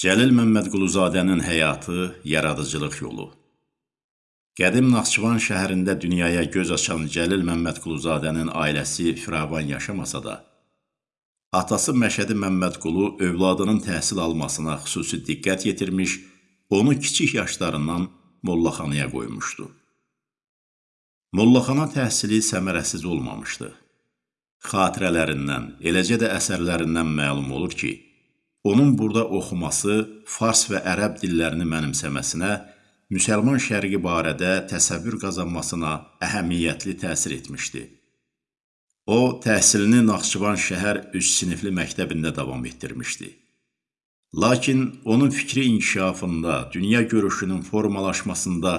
Cəlil Məmmədquluzadənin həyatı, yaradıcılıq yolu. Qədim Naxçıvan şəhərində dünyaya göz açan Cəlil Məmmədquluzadənin ailəsi firavan yaşamasa da, atası Məşədi Məmmədqulu övladının təhsil almasına xüsusi diqqət yetirmiş, onu kiçik yaşlarından mollaxanaya qoymuşdu. Mollaxana təhsili səmərəsiz olmamışdı. Xatirələrindən, eləcə də əsərlərindən məlum olur ki, onun burada oxuması, fars və ərəb dillərini mənimsəməsinə, müsəlman şərqi barədə təsəvvür qazanmasına əhəmiyyətli təsir etmişdi. O, təhsilini Naxçıvan şəhər üç sinifli məktəbində davam etdirmişdi. Lakin onun fikri inkişafında, dünya görüşünün formalaşmasında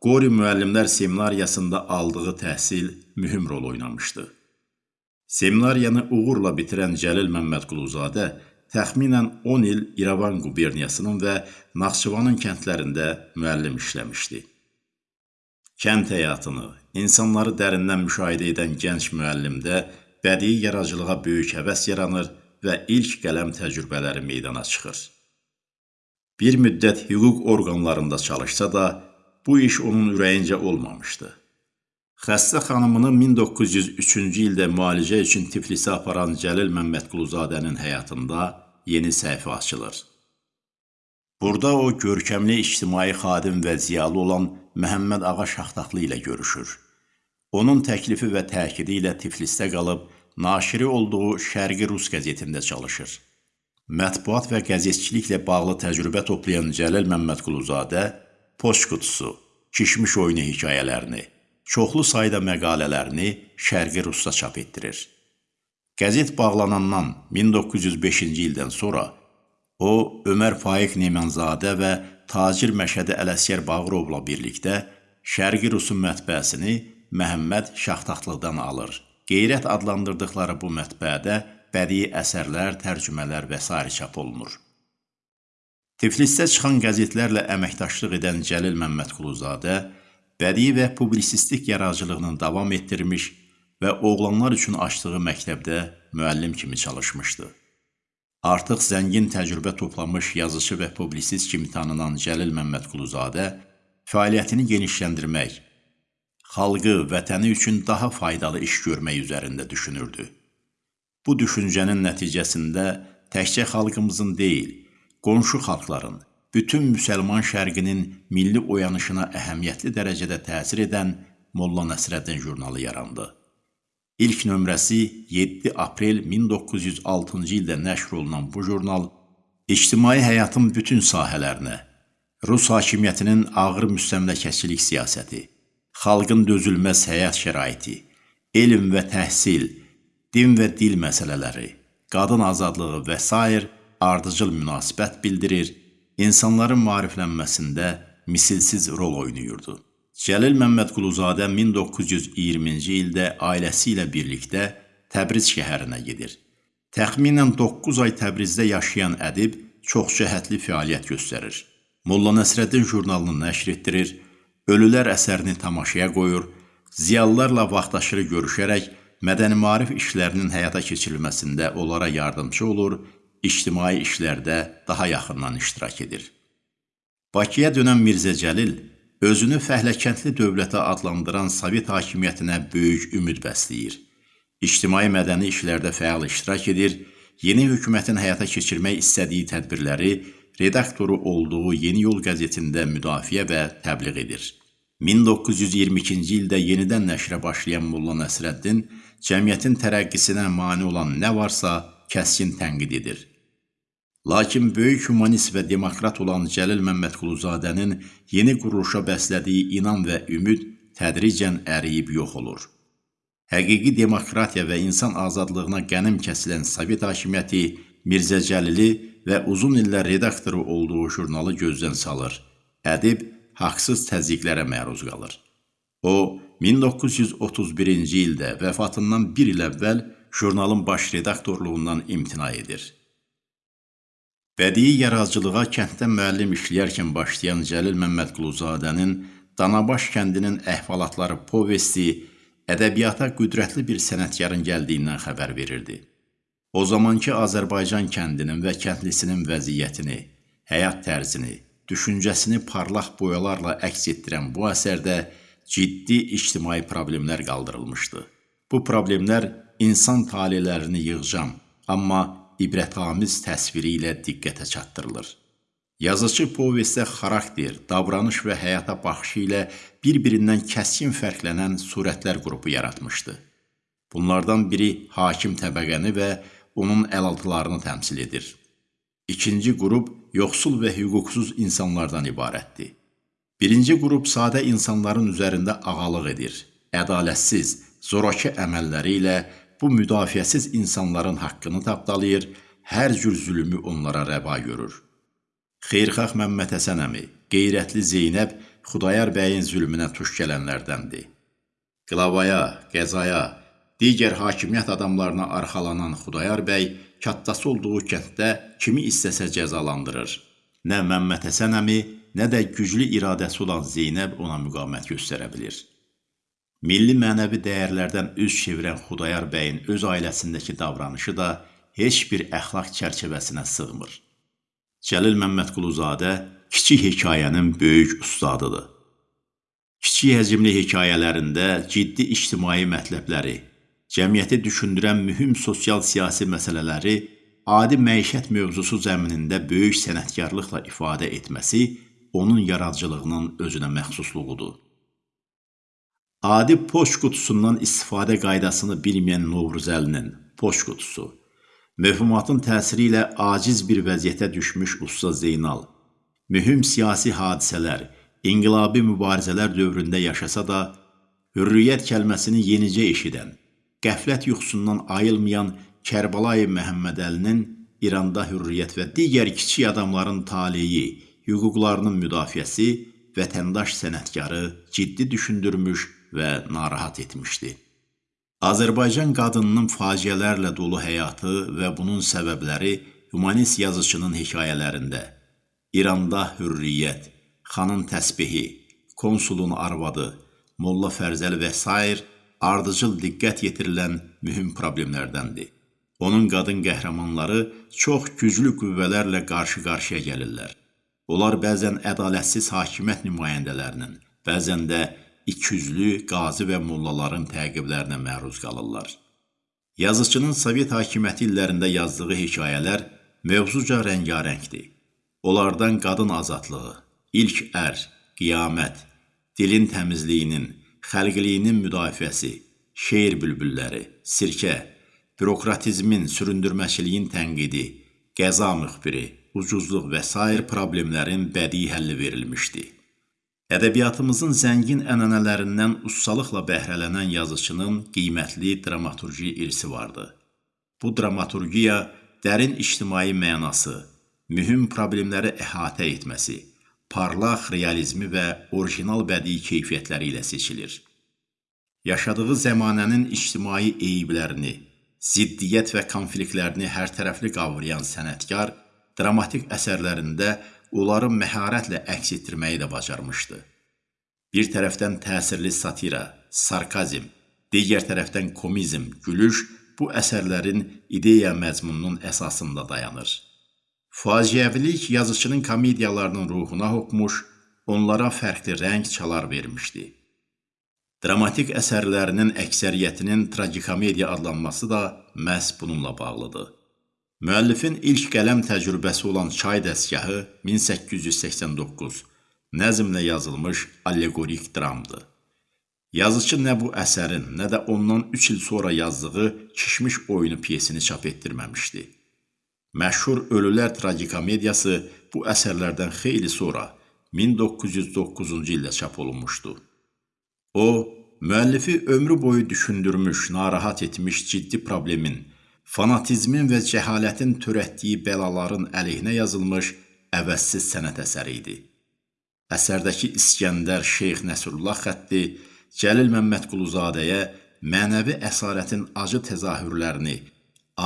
Qori müəllimlər seminariyasında aldığı təhsil mühüm rol oynamışdı. Seminariyanı uğurla bitirən Cəlil Məmmədquluzadə təxminən 10 il İrəvan quberniyasının və Naxçıvanın kəndlərində müəllim işləmişdi. Kənd həyatını, insanları dərindən müşahidə edən gənc müəllimdə bədii yaradıcılığa böyük həvəs yaranır və ilk qələm təcrübələri meydana çıxır. Bir müddət hüquq orqanlarında çalışsa da, bu iş onun ürəyincə olmamışdı. Xəstə xanımını 1903-cü ildə müalicə üçün Tiflisə aparan Cəlil Məmmədquluzadənin həyatında yeni səhifə açılır. Burada o, görkəmli ictimai xadim və ziyalı olan Məhəmməd Ağa Şaxtaqlı ilə görüşür. Onun təklifi və təkidi ilə Tiflisdə qalıb, naşiri olduğu Şərqi Rus qəzetində çalışır. Mətbuat və qəzetçiliklə bağlı təcrübə toplayan Cəlil Məmmədquluzadə poçt qutusu, kişmiş oyunu hekayələrini, çoxlu sayda məqalələrini Şərqi Rusda çap etdirir. Qəzet bağlanandan 1905-ci ildən sonra o, Ömər Faiq Nemanzadə və tacir Məşədi Ələsgər Bağırovla birlikdə Şərqi Rusun mətbəəsini Məhəmməd Şaxtaxtlıqdan alır. Qeyrət adlandırdıqları bu mətbəədə bədii əsərlər, tərcümələr və s. çap olunur. Tiflisdə çıxan qəzetlərlə əməkdaşlıq edən Cəlil Məmmədquluzadə bədii və publisistik yaradıcılığını davam etdirmiş və oğlanlar üçün açdığı məktəbdə müəllim kimi çalışmışdı. Artıq zəngin təcrübə toplamış yazıcı və publisist kimi tanınan Cəlil Məmmədquluzadə fəaliyyətini genişləndirmək, xalqı, vətəni üçün daha faydalı iş görmək üzərində düşünürdü. Bu düşüncənin nəticəsində təkcə xalqımızın deyil, qonşu xalqların, bütün müsəlman şərqinin milli oyanışına əhəmiyyətli dərəcədə təsir edən Molla Nəsrəddin jurnalı yarandı. İlk nömrəsi 7 aprel 1906-cı ildə nəşr olunan bu jurnal ictimai həyatın bütün sahələrinə, Rus hakimiyyətinin ağır müstəmləkəçilik siyasəti, xalqın dözülməz həyat şəraiti, elm və təhsil, din və dil məsələləri, qadın azadlığı və s ardıcıl münasibət bildirir, insanların maariflənməsində misilsiz rol oynayırdı. Cəlil Məmmədquluzadə 1920-ci ildə ailəsi ilə birlikdə Təbriz şəhərinə gedir. Təxminən 9 ay Təbrizdə yaşayan ədib çox cəhətli fəaliyyət göstərir. Molla Nəsrəddin jurnalını nəşr etdirir, Ölülər əsərini tamaşaya qoyur, ziyalılarla vaxtaşırı görüşərək mədəni maarif işlərinin həyata keçirilməsində onlara yardımcı olur ictimai işlərdə daha yaxından iştirak edir. Bakıya dönən Mirzə Cəlil özünü fəhləkəndli dövlətə adlandıran Sovet hakimiyyətinə böyük ümid bəsləyir. İctimai mədəni işlərdə fəal iştirak edir, yeni hökumətin həyata keçirmək istədiyi tədbirləri redaktoru olduğu Yeni Yol qəzetində müdafiə və təbliğ edir. 1922-ci ildə yenidən nəşrə başlayan Molla Nəsrəddin cəmiyyətin tərəqqisinə mane olan nə varsa kəskin tənqid edir. Lakin böyük humanist və demokrat olan Cəlil Məmmədquluzadənin yeni quruluşa bəslədiyi inan və ümid tədricən əriyib yox olur. Həqiqi demokratiya və insan azadlığına qənim kəsilən Sovet hakimiyyəti Mirzə Cəlili və uzun illər redaktoru olduğu jurnalı gözdən salır. Ədib haqsız təzyiqlərə məruz qalır. O, 1931-ci ildə vəfatından bir il əvvəl jurnalın baş redaktorluğundan imtina edir. Bədii yaradıcılığa kənddə müəllim işləyərkən başlayan Cəlil Məmmədquluzadənin Danabaş kəndinin əhvalatları povesti ədəbiyyata qüdrətli bir sənətkarın gəldiyindən xəbər verirdi. O zamankı Azərbaycan kəndinin və kəndlisinin vəziyyətini, həyat tərzini, düşüncəsini parlaq boyalarla əks etdirən bu əsərdə ciddi ictimai problemlər qaldırılmışdı. Bu problemlər insan talelərini yığcam, amma ibrətamiz təsviri ilə diqqətə çatdırılır. Yazıcı povestdə xarakter, davranış və həyata baxışı ilə bir-birindən kəskin fərqlənən surətlər qrupu yaratmışdı. Bunlardan biri hakim təbəqəni və onun əlaltılarını təmsil edir. İkinci qrup yoxsul və hüquqsuz insanlardan ibarətdir. Birinci qrup sadə insanların üzərində ağalıq edir. Ədalətsiz, zoraki əməlləri ilə bu müdafiəsiz insanların haqqını tapdalayır, hər cür zülmü onlara rəva görür. Xeyirxah Məmməd Həsən əmi, qeyrətli Zeynəb Xudayar bəyin zülmünə tuş gələnlərdəndir. Qlavaya, qəzaya, digər hakimiyyət adamlarına arxalanan Xudayar bəy kattası olduğu kənddə kimi istəsə cəzalandırır. Nə Məmməd Həsən əmi, nə də güclü iradəsi olan Zeynəb ona müqavimət göstərə bilir. Milli mənəvi dəyərlərdən üz çevirən Xudayar bəyin öz ailəsindəki davranışı da heç bir əxlaq çərçivəsinə sığmır. Cəlil Məmmədquluzadə kiçik hekayənin böyük ustadıdır. Kiçik həcmli hekayələrində ciddi ictimai mətləbləri, cəmiyyəti düşündürən mühüm sosial-siyasi məsələləri adi məişət mövzusu zəminində böyük sənətkarlıqla ifadə etməsi onun yaradıcılığının özünə məxsusluğudur. Adi poçt qutusundan istifadə qaydasını bilməyən Novruzəlinin poçt qutusu Mövhumatın təsiri ilə aciz bir vəziyyətə düşmüş Usta Zeynal, mühüm siyasi hadisələr, inqilabi mübarizələr dövründə yaşasa da, hürriyyət kəlməsini yenicə eşidən, qəflət yuxusundan ayılmayan Kərbalayı Məhəmmədəlinin İranda hürriyyət və digər kiçik adamların taleyi, hüquqlarının müdafiəsi vətəndaş sənətkarı ciddi düşündürmüş və narahat etmişdi. Azərbaycan qadınının faciələrlə dolu həyatı və bunun səbəbləri humanist yazıçının hekayələrində İranda hürriyyət, xanın təsbihi, konsulun arvadı, Molla Fərzəli və s. ardıcıl diqqət yetirilən mühüm problemlərdəndir. Onun qadın qəhrəmanları çox güclü qüvvələrlə qarşı-qarşıya gəlirlər. Onlar bəzən ədalətsiz hakimiyyət nümayəndələrinin, bəzən də ikiyüzlü qazi və mollaların təqiblərinə məruz qalırlar. Yazıçının Sovet hakimiyyəti illərində yazdığı hekayələr mövzuca rəngarəngdir. Onlardan qadın azadlığı, ilk ər, qiyamət, dilin təmizliyinin, xəlqiliyinin müdafiəsi, şeir bülbülləri, sirkə, bürokratizmin, süründürməçiliyin tənqidi, qəza müxbiri, ucuzluq və s. problemlərin bədii həlli verilmişdi. Ədəbiyyatımızın zəngin ənənələrindən ustalıqla bəhrələnən yazıçının qiymətli dramaturji irsi vardı. Bu dramaturgiya dərin ictimai mənası, mühüm problemləri əhatə etməsi, parlaq realizmi və orijinal bədii keyfiyyətləri ilə seçilir. Yaşadığı zəmanənin ictimai eyiblərini, ziddiyyət və konfliktlərini hərtərəfli qavrayan sənətkar dramatik əsərlərində onları məharətlə əks etdirməyi də bacarmışdı. Bir tərəfdən təsirli satira, sarkazm, digər tərəfdən komizm, gülüş bu əsərlərin ideya məzmununun əsasında dayanır. Faciəvilik yazıçının komediyalarının ruhuna hopmuş, onlara fərqli rəng çalar vermişdi. Dramatik əsərlərinin əksəriyyətinin tragikomediya adlanması da məhz bununla bağlıdır. Müəllifin ilk qələm təcrübəsi olan Çay dəstgahı 1889 nəzmlə yazılmış allegorik dramdır. Yazıcı nə bu əsərin, nə də ondan 3 il sonra yazdığı Kişmiş oyunu piyesini çap etdirməmişdi. Məşhur Ölülər tragikomediyası bu əsərlərdən xeyli sonra 1909-cu ildə çap olunmuşdu. O, müəllifi ömrü boyu düşündürmüş, narahat etmiş ciddi problemin fanatizmin və cəhalətin törətdiyi bəlaların əleyhinə yazılmış əvəzsiz sənət əsəri idi. Əsərdəki İskəndər Şeyx Nəsrullah xətti Cəlil Məmmədquluzadəyə mənəvi əsarətin acı təzahürlərini,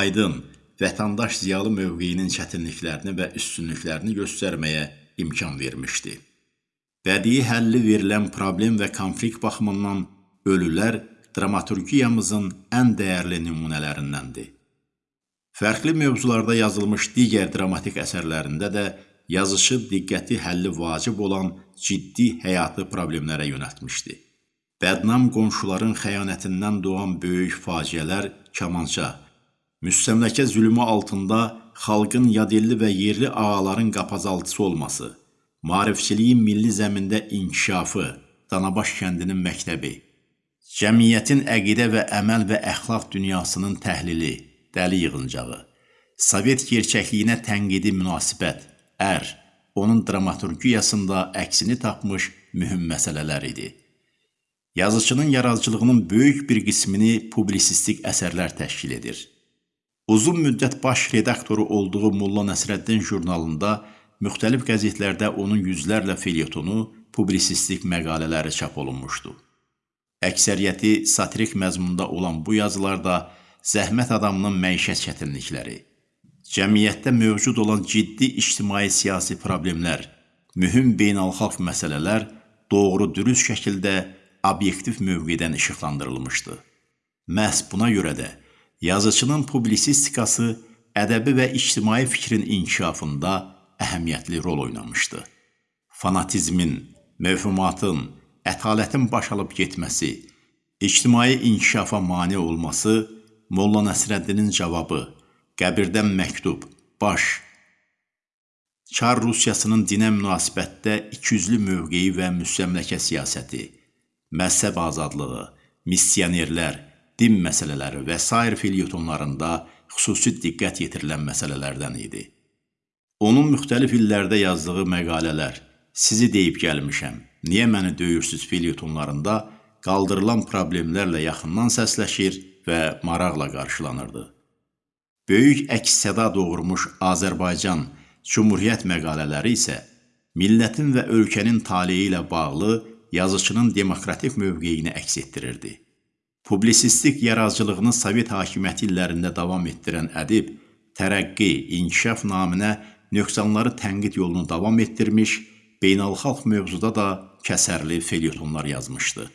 aydın, vətəndaş ziyalı mövqeyinin çətinliklərini və üstünlüklərini göstərməyə imkan vermişdi. Bədii həlli verilən problem və konflikt baxımından ölülər dramaturgiyamızın ən dəyərli nümunələrindəndir. Fərqli mövzularda yazılmış digər dramatik əsərlərində də yazışı diqqəti həlli vacib olan ciddi həyatı problemlərə yönəltmişdi. Bədnam qonşuların xəyanətindən doğan böyük faciələr kamança, müstəmləkə zülmü altında xalqın yadilli və yerli ağaların qapazaltısı olması, maarifçiliyin milli zəmində inkişafı, Danabaş kəndinin məktəbi, cəmiyyətin əqidə və əməl və əxlaq dünyasının təhlili, dəli yığıncağı, Sovet gerçəkliyinə tənqidi münasibət, ər, onun dramaturgiyasında əksini tapmış mühüm məsələlər idi. Yazıçının yaradıcılığının böyük bir qismini publisistik əsərlər təşkil edir. Uzun müddət baş redaktoru olduğu Molla Nəsrəddin jurnalında müxtəlif qəzetlərdə onun yüzlərlə felyetonu publisistik məqalələri çap olunmuşdu. Əksəriyyəti satirik məzmunda olan bu yazılarda zəhmət adamının məişət çətinlikləri, cəmiyyətdə mövcud olan ciddi ictimai-siyasi problemlər, mühüm beynəlxalq məsələlər doğru dürüst şəkildə obyektiv mövqedən işıqlandırılmışdı. Məhz buna görə də yazıçının publisistikası ədəbi və ictimai fikrin inkişafında əhəmiyyətli rol oynamışdı. Fanatizmin, mövhumatın, ətalətin baş alıb getməsi, ictimai inkişafa mane olması Molla Nəsrəddinin cavabı, qəbirdən məktub, baş, Çar Rusiyasının dinə münasibətdə ikiyüzlü mövqeyi və müstəmləkə siyasəti, məzhəb azadlığı, missionerlər, din məsələləri və s. filyotonlarında xüsusi diqqət yetirilən məsələlərdən idi. Onun müxtəlif illərdə yazdığı məqalələr, sizi deyib gəlmişəm, niyə məni döyürsüz felyetonlarında qaldırılan problemlərlə yaxından səsləşir və maraqla qarşılanırdı. Böyük əks-səda doğurmuş Azərbaycan Cümhuriyyət məqalələri isə millətin və ölkənin taleyi ilə bağlı yazıçının demokratik mövqeyini əks etdirirdi. Publisistik yaradıcılığını Sovet hakimiyyəti illərində davam etdirən ədib tərəqqi, inkişaf naminə nöqsanları tənqid yolunu davam etdirmiş beynəlxalq mövzuda da kəsərli felyetonlar yazmışdı.